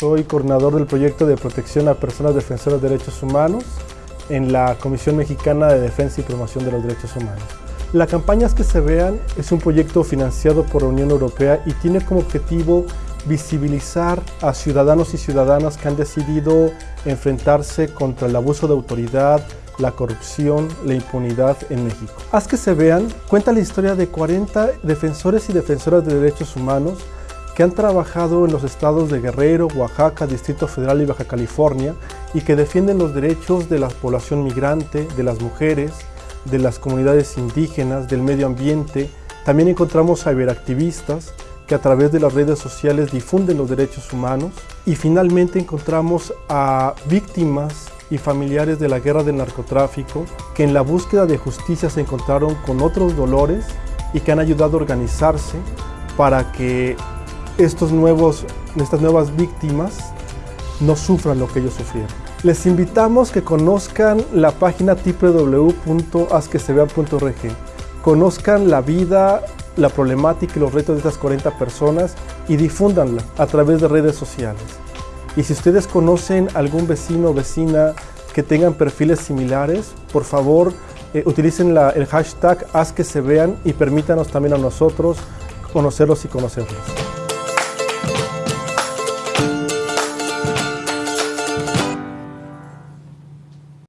soy coordinador del proyecto de protección a personas defensoras de derechos humanos en la Comisión Mexicana de Defensa y Promoción de los Derechos Humanos. La campaña Es que se vean es un proyecto financiado por la Unión Europea y tiene como objetivo visibilizar a ciudadanos y ciudadanas que han decidido enfrentarse contra el abuso de autoridad, la corrupción, la impunidad en México. Haz que se vean, cuenta la historia de 40 defensores y defensoras de derechos humanos que han trabajado en los estados de Guerrero, Oaxaca, Distrito Federal y Baja California y que defienden los derechos de la población migrante, de las mujeres, de las comunidades indígenas, del medio ambiente. También encontramos ciberactivistas que a través de las redes sociales difunden los derechos humanos. Y finalmente encontramos a víctimas y familiares de la guerra del narcotráfico que en la búsqueda de justicia se encontraron con otros dolores y que han ayudado a organizarse para que estos nuevos, estas nuevas víctimas no sufran lo que ellos sufrieron. Les invitamos que conozcan la página www.asquesevea.org, conozcan la vida, la problemática y los retos de estas 40 personas y difúndanla a través de redes sociales. Y si ustedes conocen algún vecino o vecina que tengan perfiles similares, por favor eh, utilicen el hashtag Haz que se vean y permítanos también a nosotros conocerlos y conocerlos.